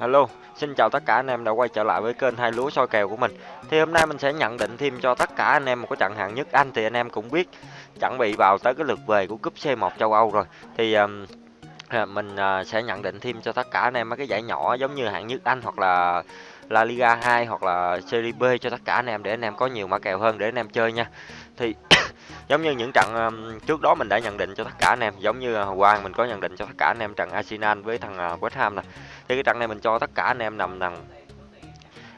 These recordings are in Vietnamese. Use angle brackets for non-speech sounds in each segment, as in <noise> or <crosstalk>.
Hello, xin chào tất cả anh em đã quay trở lại với kênh hai lúa soi kèo của mình. Thì hôm nay mình sẽ nhận định thêm cho tất cả anh em một cái trận hạng nhất Anh thì anh em cũng biết chuẩn bị vào tới cái lượt về của cúp C1 châu Âu rồi. Thì um, mình uh, sẽ nhận định thêm cho tất cả anh em mấy cái giải nhỏ giống như hạng nhất Anh hoặc là La Liga 2 hoặc là Serie B cho tất cả anh em để anh em có nhiều mã kèo hơn để anh em chơi nha. Thì <coughs> giống như những trận um, trước đó mình đã nhận định cho tất cả anh em giống như à, uh, qua mình có nhận định cho tất cả anh em trận Arsenal với thằng uh, West Ham nè thì cái trận này mình cho tất cả anh em nằm nằm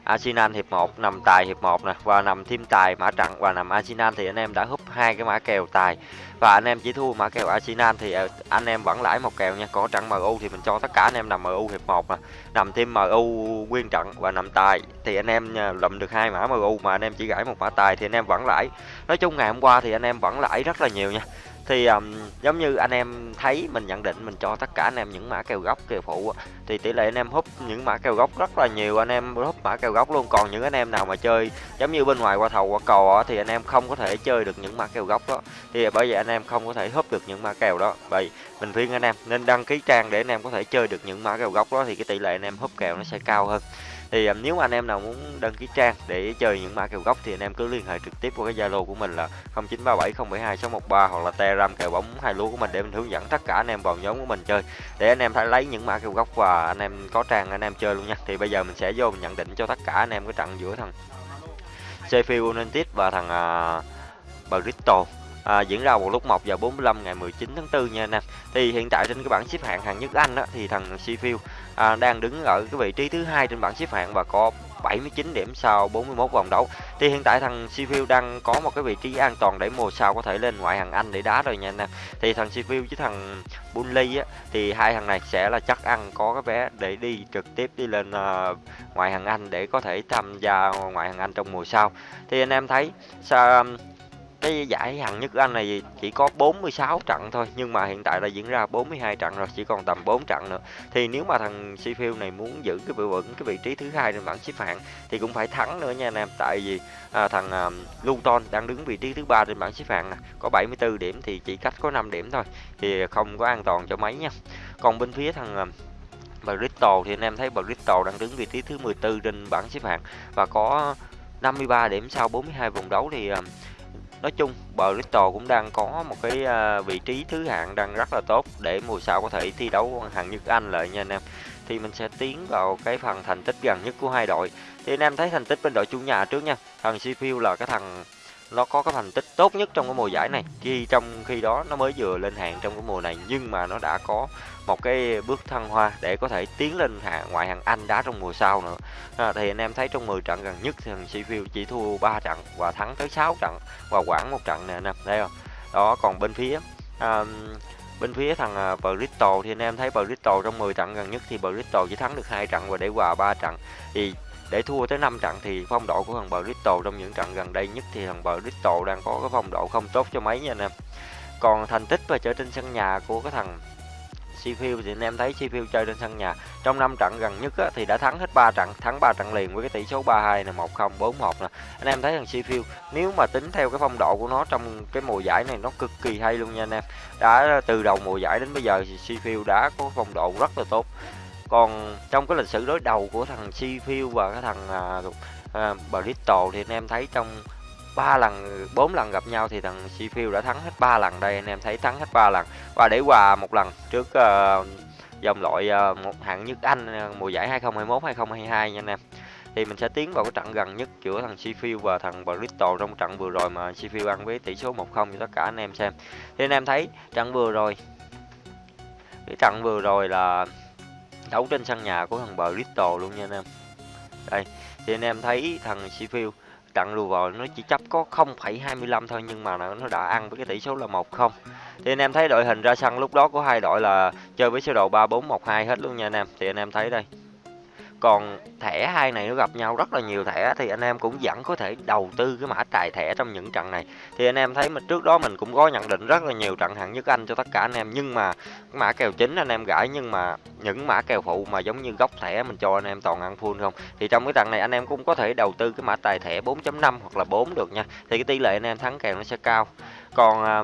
Arsenal hiệp 1 nằm tài hiệp 1 nè, và nằm thêm tài mã trận, và nằm Arsenal thì anh em đã húp hai cái mã kèo tài. Và anh em chỉ thua mã kèo Arsenal thì ờ, anh em vẫn lãi một kèo nha. Có trận MU thì mình cho tất cả anh em nằm MU hiệp 1 nè, nằm thêm MU nguyên trận và nằm tài. Thì anh em ờ, lụm được hai mã MU mà anh em chỉ gãi một mã tài thì anh em vẫn lãi. Nói chung ngày hôm qua thì anh em vẫn lãi rất là nhiều nha thì um, giống như anh em thấy mình nhận định mình cho tất cả anh em những mã kèo gốc kèo phụ thì tỷ lệ anh em húp những mã kèo gốc rất là nhiều anh em húp mã kèo gốc luôn còn những anh em nào mà chơi giống như bên ngoài qua thầu qua cò thì anh em không có thể chơi được những mã kèo gốc đó thì bởi vậy anh em không có thể húp được những mã kèo đó vậy mình khuyên anh em nên đăng ký trang để anh em có thể chơi được những mã kèo gốc đó thì cái tỷ lệ anh em húp kèo nó sẽ cao hơn thì um, nếu mà anh em nào muốn đăng ký trang để chơi những mã kèo gốc thì anh em cứ liên hệ trực tiếp qua cái zalo của mình là 0937072613 hoặc là telegram kèo bóng hai lúa của mình để mình hướng dẫn tất cả anh em vào nhóm của mình chơi. Để anh em phải lấy những mã kèo gốc và anh em có trang anh em chơi luôn nha. Thì bây giờ mình sẽ vô mình nhận định cho tất cả anh em cái trận giữa thằng Sheffield United và thằng uh, Bristol à, diễn ra vào lúc 1 giờ 45 ngày 19 tháng 4 nha anh em. Thì hiện tại trên cái bảng xếp hạng hạng nhất Anh đó thì thằng Sheffield à, đang đứng ở cái vị trí thứ hai trên bảng xếp hạng và có 79 điểm sau 41 vòng đấu. Thì hiện tại thằng Sheffield đang có một cái vị trí an toàn để mùa sau có thể lên ngoại hạng Anh để đá rồi nha anh em. Thì thằng Sheffield với thằng Burnley á thì hai thằng này sẽ là chắc ăn có cái vé để đi trực tiếp đi lên uh, ngoại hạng Anh để có thể tham gia ngoại hạng Anh trong mùa sau. Thì anh em thấy sao um, cái giải hạng nhất Anh này chỉ có 46 trận thôi nhưng mà hiện tại là diễn ra 42 trận rồi chỉ còn tầm 4 trận nữa. Thì nếu mà thằng Sheffield này muốn giữ cái vị vững cái vị trí thứ hai trên bảng xếp hạng thì cũng phải thắng nữa nha anh em. Tại vì à, thằng à, Luton đang đứng vị trí thứ ba trên bảng xếp hạng nè có 74 điểm thì chỉ cách có 5 điểm thôi thì không có an toàn cho mấy nha. Còn bên phía thằng à, Bristol thì anh em thấy Bristol đang đứng vị trí thứ 14 trên bảng xếp hạng và có 53 điểm sau 42 vòng đấu thì à, nói chung, Bristol cũng đang có một cái à, vị trí thứ hạng đang rất là tốt để mùa sau có thể thi đấu hàng nhất Anh lại nha anh em. Thì mình sẽ tiến vào cái phần thành tích gần nhất của hai đội. Thì anh em thấy thành tích bên đội chủ nhà trước nha. Thằng Sheffield là cái thằng nó có cái thành tích tốt nhất trong cái mùa giải này. Khi trong khi đó nó mới vừa lên hạng trong cái mùa này nhưng mà nó đã có một cái bước thăng hoa để có thể tiến lên hạng ngoại hạng Anh đá trong mùa sau nữa. À, thì anh em thấy trong 10 trận gần nhất thì thằng Sheffield chỉ thua 3 trận và thắng tới 6 trận và quản một trận nè anh em thấy không? Đó còn bên phía um, bên phía thằng à, Bristol thì anh em thấy Bristol trong 10 trận gần nhất thì Bristol chỉ thắng được hai trận và để hòa 3 trận. Thì để thua tới 5 trận thì phong độ của thằng Bristol trong những trận gần đây nhất thì thằng Bristol đang có cái phong độ không tốt cho mấy nha anh em. Còn thành tích và trở trên sân nhà của cái thằng Sheffield thì anh em thấy Sheffield chơi trên sân nhà. Trong 5 trận gần nhất á, thì đã thắng hết 3 trận thắng 3 trận liền với cái tỷ số 32 này 1-0 4-1 nè. Anh em thấy thằng Sheffield nếu mà tính theo cái phong độ của nó trong cái mùa giải này nó cực kỳ hay luôn nha anh em. Đã từ đầu mùa giải đến bây giờ thì Sheffield đã có phong độ rất là tốt còn trong cái lịch sử đối đầu của thằng Sheffield và cái thằng à, à, Bristol thì anh em thấy trong ba lần bốn lần gặp nhau thì thằng Sheffield đã thắng hết ba lần đây. Anh em thấy thắng hết ba lần. Và để hòa một lần trước ờ, uh, dòng loại uh, một hạng nhất Anh ờ, mùa giải 2021 2022 nha anh em. Thì mình sẽ tiến vào cái trận gần nhất giữa thằng Sheffield và thằng Bristol trong trận vừa rồi mà Sheffield ăn với tỷ số 1-0 cho tất cả anh em xem. Thì anh em thấy trận vừa rồi cái trận vừa rồi là đấu trên sân nhà của thằng Bristol luôn nha anh em. Đây thì anh em thấy thằng Sheffield trận lùi vào nó chỉ chấp có 0,25 thôi nhưng mà nó đã ăn với cái tỷ số là 1-0 thì anh em thấy đội hình ra sân lúc đó của hai đội là chơi với sơ đồ 3-4-1-2 hết luôn nha anh em. Thì anh em thấy đây còn thẻ hai này nó gặp nhau rất là nhiều thẻ, thì anh em cũng vẫn có thể đầu tư cái mã tài thẻ trong những trận này. Thì anh em thấy mà trước đó mình cũng có nhận định rất là nhiều trận hạng nhất anh cho tất cả anh em, nhưng mà mã kèo chính anh em gãi, nhưng mà những mã kèo phụ mà giống như góc thẻ mình cho anh em toàn ăn full không? Thì trong cái trận này anh em cũng có thể đầu tư cái mã tài thẻ 4.5 hoặc là 4 được nha. Thì cái tỷ lệ anh em thắng kèo nó sẽ cao. Còn à,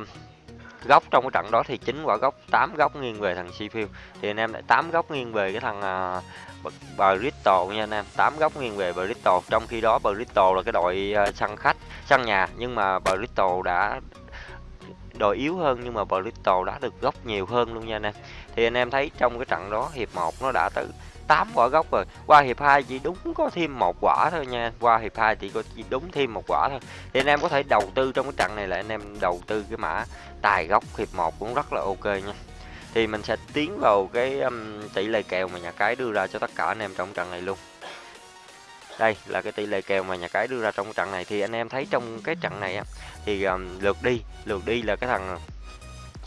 góc trong cái trận đó thì chính quả góc 8 góc nghiêng về thằng Sheffield. Thì anh em lại 8 góc nghiêng về cái thằng uh, Bristol nha anh em. 8 góc nghiêng về Bristol. Trong khi đó Bristol là cái đội à, uh, sân khách sân nhà. Nhưng mà Bristol đã đội yếu hơn nhưng mà Bristol đã được góc nhiều hơn luôn nha anh em. Thì anh em thấy trong cái trận đó hiệp 1 nó đã tới 8 quả gốc rồi. Qua hiệp 2 chỉ đúng có thêm một quả thôi nha. Qua hiệp 2 chỉ có chỉ đúng thêm một quả thôi. Thì anh em có thể đầu tư trong cái trận này là anh em đầu tư cái mã tài gốc hiệp 1 cũng rất là ok nha. Thì mình sẽ tiến vào cái um, tỷ lệ kèo mà nhà cái đưa ra cho tất cả anh em trong trận này luôn. Đây là cái tỷ lệ kèo mà nhà cái đưa ra trong trận này. Thì anh em thấy trong cái trận này á thì um, lượt đi lượt đi là cái thằng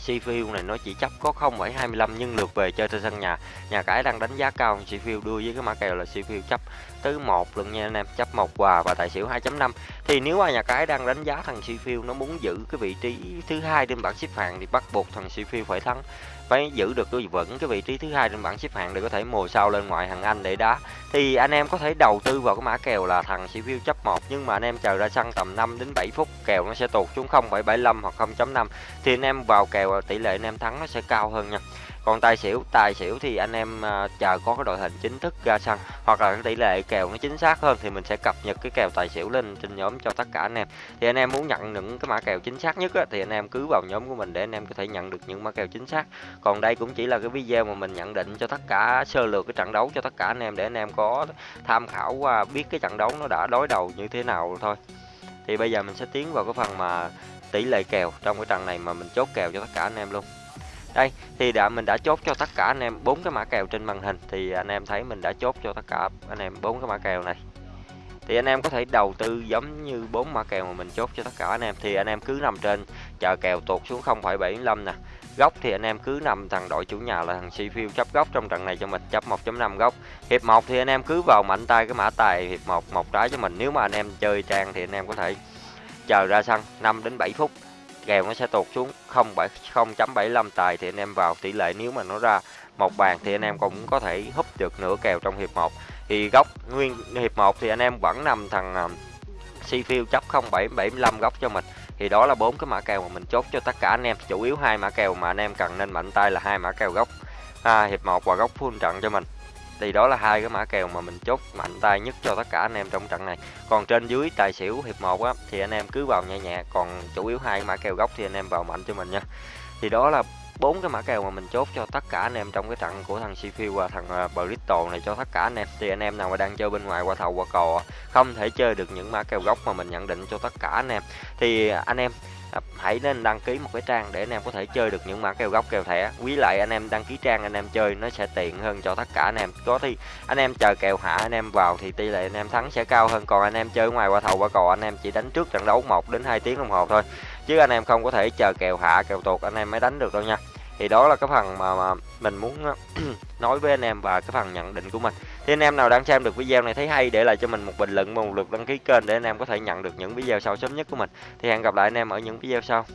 Sheffield này nó chỉ chấp có 0,25 nhưng lượt về chơi trên sân nhà. Nhà cái đang đánh giá cao Sheffield đưa với cái mã kèo là Sheffield chấp tới 1 luôn nha anh em, chấp 1 quà và tài xỉu 2.5. Thì nếu mà nhà cái đang đánh giá thằng Sheffield nó muốn giữ cái vị trí thứ hai trên bảng xếp hạng thì bắt buộc thằng Sheffield phải thắng phải giữ được cái vững cái vị trí thứ hai trên bảng xếp hạng để có thể mùa sau lên ngoại hạng Anh để đá. Thì anh em có thể đầu tư vào cái mã kèo là thằng Sheffield chấp 1 nhưng mà anh em chờ ra sân tầm 5 đến 7 phút kèo nó sẽ tụt xuống 0,75 hoặc 0.5 thì anh em vào kèo tỷ lệ anh em thắng nó sẽ cao hơn nha còn tài xỉu tài xỉu thì anh em à, chờ có cái đội hình chính thức ra sân hoặc là cái tỷ lệ kèo nó chính xác hơn thì mình sẽ cập nhật cái kèo tài xỉu lên trên nhóm cho tất cả anh em. Thì anh em muốn nhận những cái mã kèo chính xác nhất á, thì anh em cứ vào nhóm của mình để anh em có thể nhận được những mã kèo chính xác. Còn đây cũng chỉ là cái video mà mình nhận định cho tất cả sơ lược cái trận đấu cho tất cả anh em để anh em có tham khảo qua biết cái trận đấu nó đã đối đầu như thế nào thôi. Thì bây giờ mình sẽ tiến vào cái phần mà tỷ lệ kèo trong cái trận này mà mình chốt kèo cho tất cả anh em luôn đây thì đã mình đã chốt cho tất cả anh em bốn cái mã kèo trên màn hình thì anh em thấy mình đã chốt cho tất cả anh em bốn cái mã kèo này. Thì anh em có thể đầu tư giống như bốn mã kèo mà mình chốt cho tất cả anh em thì anh em cứ nằm trên chờ kèo tụt xuống 0,75 nè. Góc thì anh em cứ nằm thằng đội chủ nhà là thằng Sheffield chấp góc trong trận này cho mình chấp 1.5 góc. Hiệp 1 thì anh em cứ vào mạnh tay cái mã tài hiệp 1 một trái cho mình. Nếu mà anh em chơi trang thì anh em có thể chờ ra sân 5 đến 7 phút kèo nó sẽ tụt xuống 0.75 tài thì anh em vào tỷ lệ nếu mà nó ra một bàn thì anh em cũng có thể húp được nửa kèo trong hiệp 1 thì góc nguyên hiệp 1 thì anh em vẫn nằm thằng à, uh, Seafield chấp 0.75 góc cho mình. Thì đó là bốn cái mã kèo mà mình chốt cho tất cả anh em. Chủ yếu hai mã kèo mà anh em cần nên mạnh tay là hai mã kèo góc à, hiệp 1 và góc full trận cho mình thì đó là hai cái mã kèo mà mình chốt mạnh tay nhất cho tất cả anh em trong trận này. Còn trên dưới tài xỉu hiệp 1 á, thì anh em cứ vào nhẹ nhẹ, còn chủ yếu hai mã kèo gốc thì anh em vào mạnh cho mình nha. Thì đó là bốn cái mã kèo mà mình chốt cho tất cả anh em trong cái trận của thằng Sheffield và thằng à, Bristol này cho tất cả anh em. Thì anh em nào mà đang chơi bên ngoài qua thầu qua cò, không thể chơi được những mã kèo gốc mà mình nhận định cho tất cả anh em. Thì anh em hãy nên đăng ký một cái trang để anh em có thể chơi được những mã kèo góc kèo thẻ quý lại anh em đăng ký trang anh em chơi nó sẽ tiện hơn cho tất cả anh em có thì anh em chờ kèo hạ anh em vào thì tỷ lệ anh em thắng sẽ cao hơn còn anh em chơi ngoài qua thầu qua cò anh em chỉ đánh trước trận đấu 1 đến 2 tiếng đồng hồ thôi chứ anh em không có thể chờ kèo hạ kèo tuột anh em mới đánh được đâu nha thì đó là cái phần mà, mà mình muốn nói với anh em và cái phần nhận định của mình thì anh em nào đang xem được video này thấy hay, để lại cho mình một bình luận và một lượt đăng ký kênh để anh em có thể nhận được những video sau sớm nhất của mình. Thì hẹn gặp lại anh em ở những video sau.